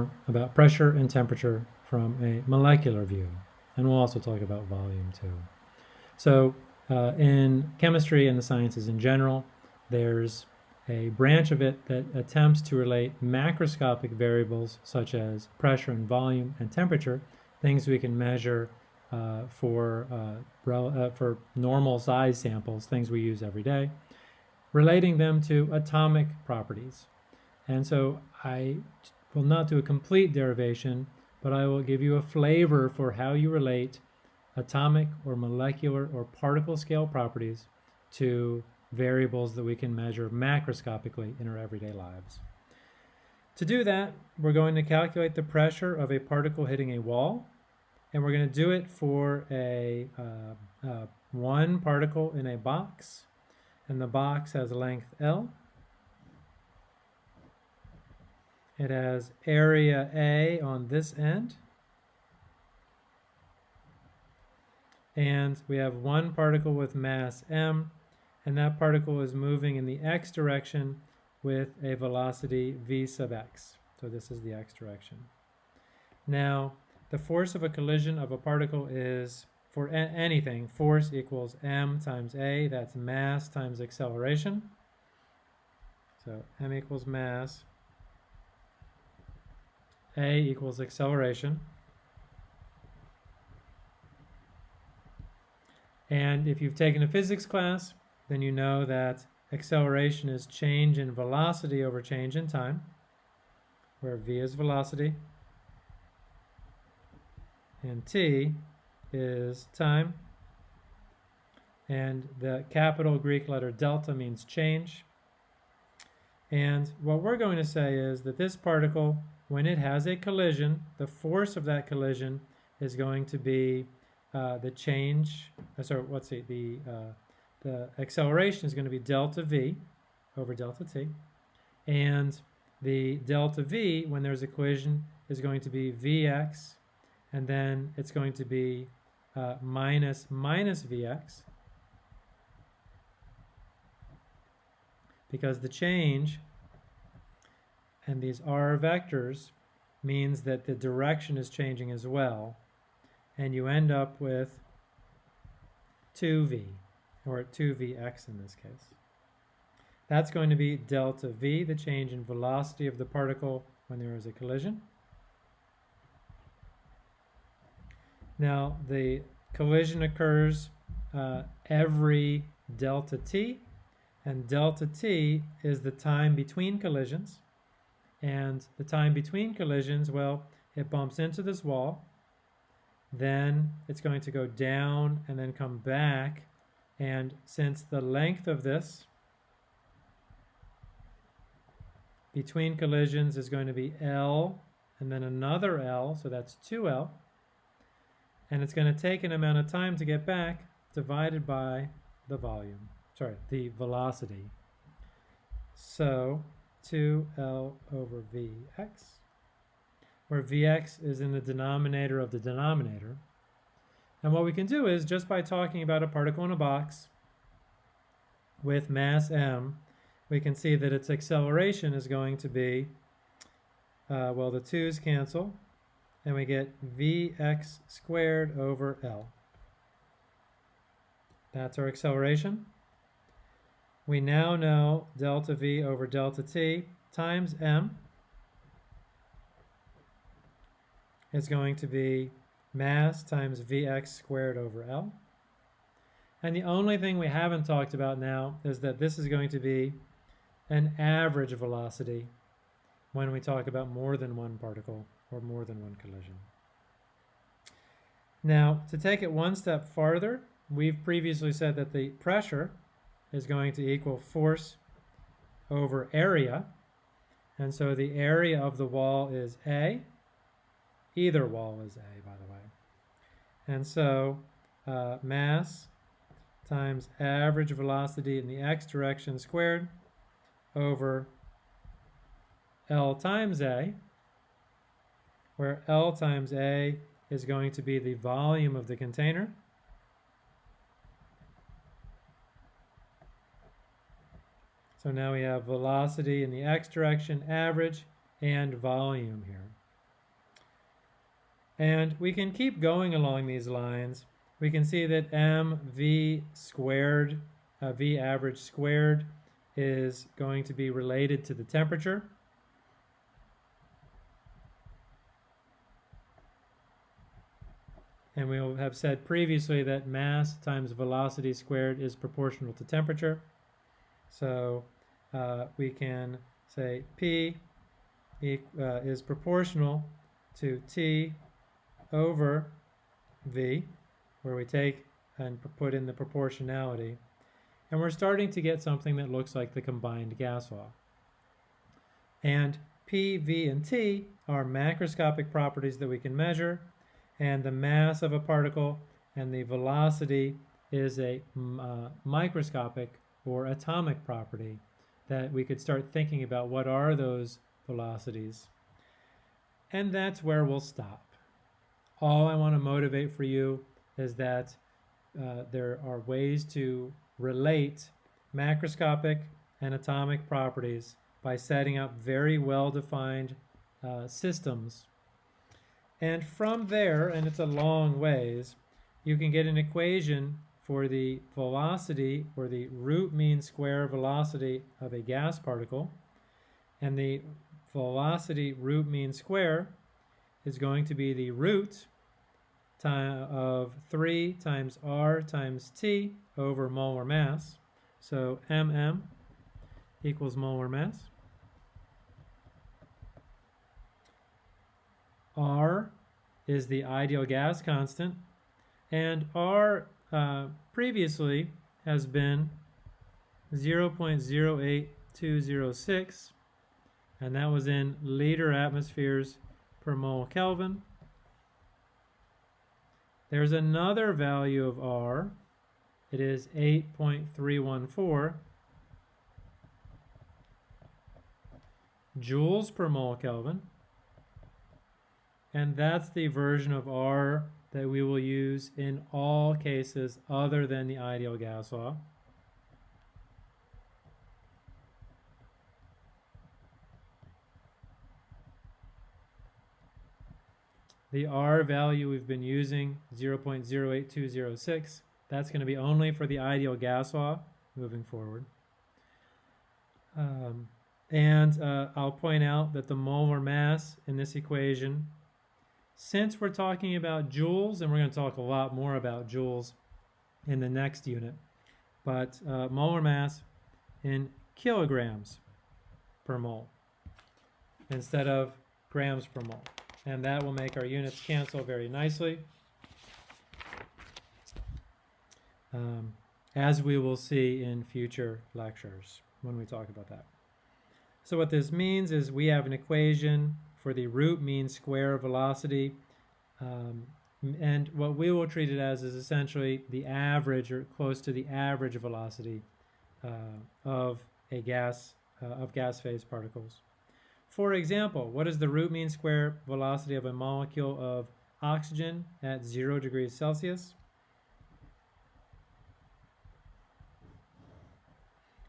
more about pressure and temperature from a molecular view. And we'll also talk about volume too. So uh, in chemistry and the sciences in general, there's a branch of it that attempts to relate macroscopic variables such as pressure and volume and temperature, things we can measure uh, for, uh, uh, for normal size samples, things we use every day, relating them to atomic properties. And so I will not do a complete derivation, but I will give you a flavor for how you relate atomic or molecular or particle scale properties to variables that we can measure macroscopically in our everyday lives. To do that, we're going to calculate the pressure of a particle hitting a wall, and we're going to do it for a uh, uh, one particle in a box, and the box has length L. It has area A on this end, and we have one particle with mass m, and that particle is moving in the x direction with a velocity v sub x. So this is the x direction. Now, the force of a collision of a particle is, for anything, force equals m times a, that's mass times acceleration. So m equals mass, a equals acceleration. And if you've taken a physics class, then you know that acceleration is change in velocity over change in time, where v is velocity, and t is time, and the capital Greek letter delta means change. And what we're going to say is that this particle, when it has a collision, the force of that collision is going to be uh, the change, uh, sorry, let's see, the uh, the acceleration is going to be delta v over delta t. And the delta v, when there's a collision, is going to be vx, and then it's going to be uh, minus minus vx, because the change and these r vectors means that the direction is changing as well, and you end up with 2v or 2vx in this case. That's going to be delta v, the change in velocity of the particle when there is a collision. Now, the collision occurs uh, every delta t, and delta t is the time between collisions. And the time between collisions, well, it bumps into this wall, then it's going to go down and then come back and since the length of this between collisions is going to be L and then another L, so that's 2L, and it's going to take an amount of time to get back divided by the volume, sorry, the velocity. So 2L over Vx, where Vx is in the denominator of the denominator, and what we can do is just by talking about a particle in a box with mass m, we can see that its acceleration is going to be, uh, well, the 2's cancel, and we get vx squared over L. That's our acceleration. We now know delta v over delta t times m is going to be mass times Vx squared over L. And the only thing we haven't talked about now is that this is going to be an average velocity when we talk about more than one particle or more than one collision. Now, to take it one step farther, we've previously said that the pressure is going to equal force over area. And so the area of the wall is A. Either wall is A, by the way. And so uh, mass times average velocity in the x direction squared over L times A, where L times A is going to be the volume of the container. So now we have velocity in the x direction, average, and volume here. And we can keep going along these lines. We can see that mv squared, uh, v average squared, is going to be related to the temperature. And we have said previously that mass times velocity squared is proportional to temperature. So uh, we can say P uh, is proportional to T over V, where we take and put in the proportionality. And we're starting to get something that looks like the combined gas law. And P, V, and T are macroscopic properties that we can measure, and the mass of a particle and the velocity is a uh, microscopic or atomic property that we could start thinking about what are those velocities. And that's where we'll stop. All I want to motivate for you is that uh, there are ways to relate macroscopic and atomic properties by setting up very well-defined uh, systems. And from there, and it's a long ways, you can get an equation for the velocity or the root mean square velocity of a gas particle. And the velocity root mean square is going to be the root of 3 times r times t over molar mass. So mm equals molar mass. R is the ideal gas constant, and R uh, previously has been 0.08206, and that was in liter atmospheres per mole Kelvin. There's another value of R. It is 8.314 joules per mole Kelvin. And that's the version of R that we will use in all cases other than the ideal gas law. The R value we've been using, 0.08206, that's going to be only for the ideal gas law moving forward. Um, and uh, I'll point out that the molar mass in this equation, since we're talking about joules, and we're going to talk a lot more about joules in the next unit, but uh, molar mass in kilograms per mole instead of grams per mole and that will make our units cancel very nicely. Um, as we will see in future lectures when we talk about that. So what this means is we have an equation for the root mean square velocity um, and what we will treat it as is essentially the average or close to the average velocity uh, of a gas uh, of gas phase particles. For example, what is the root mean square velocity of a molecule of oxygen at 0 degrees Celsius?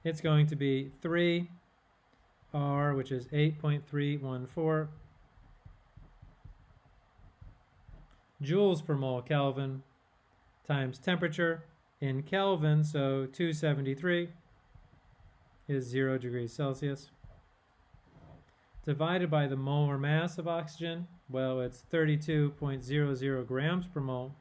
It's going to be 3 R, which is 8.314 joules per mole Kelvin times temperature in Kelvin, so 273 is 0 degrees Celsius divided by the molar mass of oxygen, well, it's 32.00 grams per mole.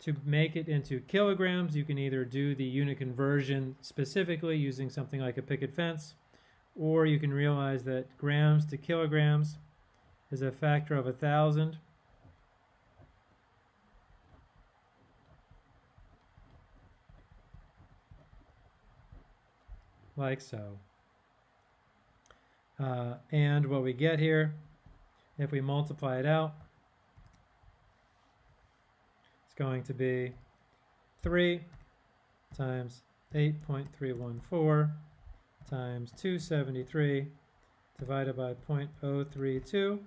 To make it into kilograms, you can either do the unit conversion specifically using something like a picket fence, or you can realize that grams to kilograms is a factor of a thousand. Like so. Uh, and what we get here, if we multiply it out, it's going to be 3 times 8.314 times 273 divided by 0.032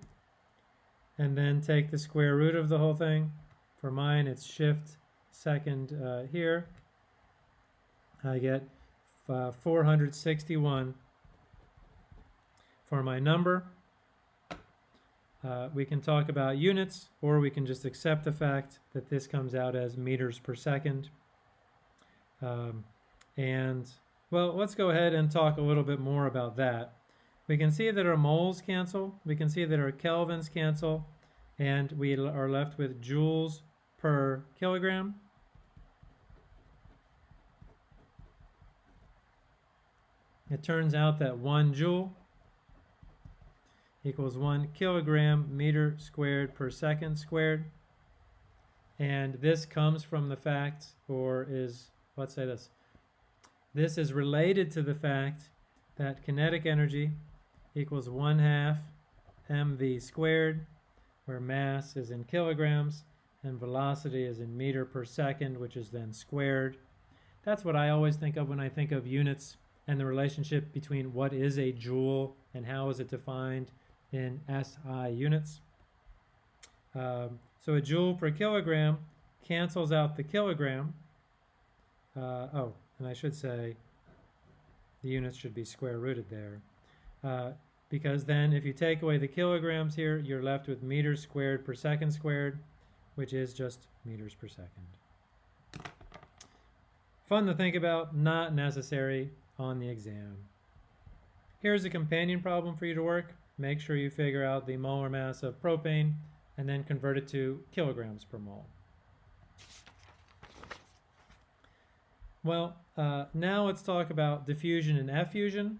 and then take the square root of the whole thing. For mine it's shift second uh, here. I get uh, 461 for my number. uh, we can talk about units, or we can just accept the fact that this comes out as meters per second. Um, and, well, let's go ahead and talk a little bit more about that. We can see that our moles cancel, we can see that our kelvins cancel, and we are left with joules per kilogram. It turns out that one joule equals one kilogram meter squared per second squared. And this comes from the fact, or is, let's say this, this is related to the fact that kinetic energy equals one half mv squared, where mass is in kilograms and velocity is in meter per second, which is then squared. That's what I always think of when I think of units and the relationship between what is a joule and how is it defined in SI units. Um, so a joule per kilogram cancels out the kilogram. Uh, oh, and I should say the units should be square rooted there. Uh, because then if you take away the kilograms here, you're left with meters squared per second squared, which is just meters per second. Fun to think about, not necessary on the exam. Here's a companion problem for you to work. Make sure you figure out the molar mass of propane and then convert it to kilograms per mole. Well, uh, now let's talk about diffusion and effusion.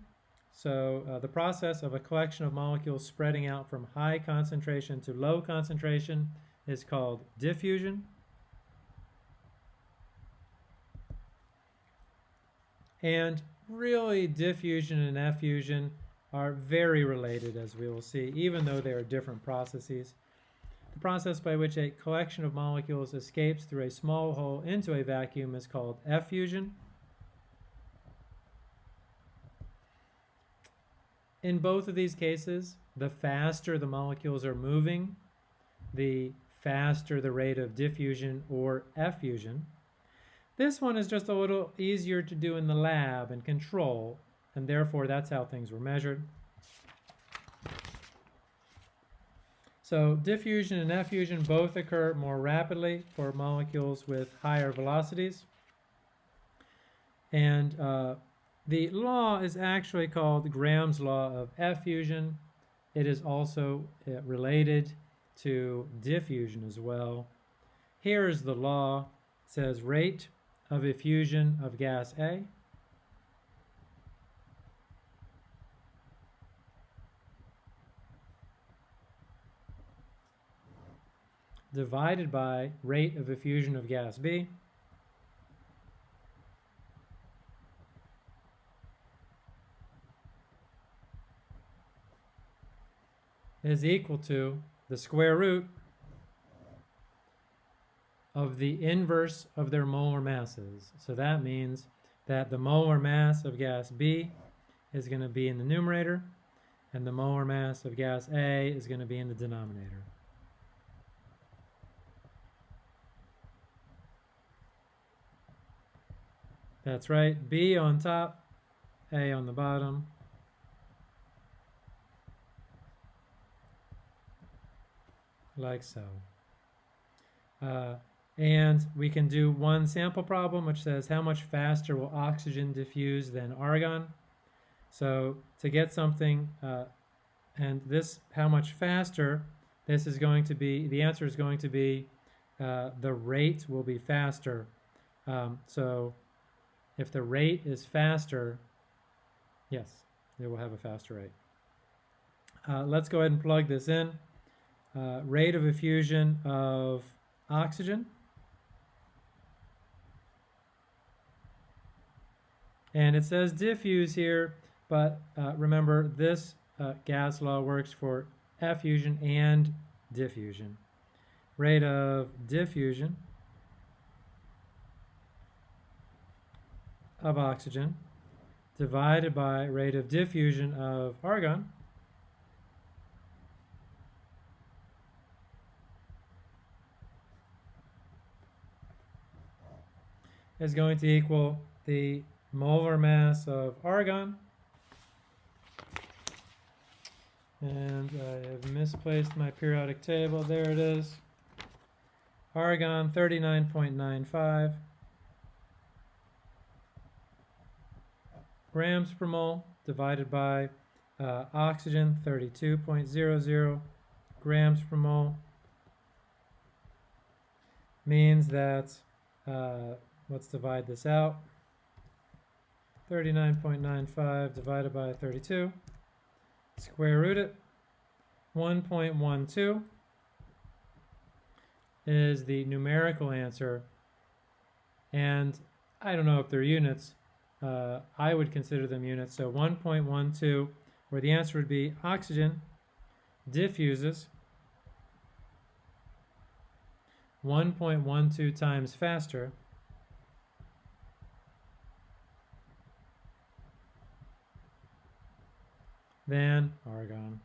So uh, the process of a collection of molecules spreading out from high concentration to low concentration is called diffusion. And really diffusion and effusion are very related as we will see, even though they are different processes. The process by which a collection of molecules escapes through a small hole into a vacuum is called effusion. In both of these cases, the faster the molecules are moving, the faster the rate of diffusion or effusion. This one is just a little easier to do in the lab and control, and therefore that's how things were measured. So diffusion and effusion both occur more rapidly for molecules with higher velocities. And uh, the law is actually called Graham's law of effusion. It is also uh, related to diffusion as well. Here is the law. It says rate of effusion of gas A. Divided by rate of effusion of gas B. Is equal to the square root of the inverse of their molar masses. So that means that the molar mass of gas B is going to be in the numerator and the molar mass of gas A is going to be in the denominator. That's right, B on top, A on the bottom. Like so. Uh, and we can do one sample problem which says how much faster will oxygen diffuse than argon. So to get something, uh, and this how much faster, this is going to be, the answer is going to be uh, the rate will be faster. Um, so if the rate is faster, yes, it will have a faster rate. Uh, let's go ahead and plug this in. Uh, rate of effusion of oxygen And it says diffuse here, but uh, remember this uh, gas law works for effusion and diffusion. Rate of diffusion of oxygen divided by rate of diffusion of argon is going to equal the molar mass of argon And I have misplaced my periodic table. There it is. Argon 39.95 grams per mole divided by uh, oxygen 32.00 grams per mole means that uh, let's divide this out 39.95 divided by 32 square root it 1.12 is the numerical answer. And I don't know if they're units uh, I would consider them units. So 1.12 where the answer would be oxygen diffuses 1.12 times faster than argon.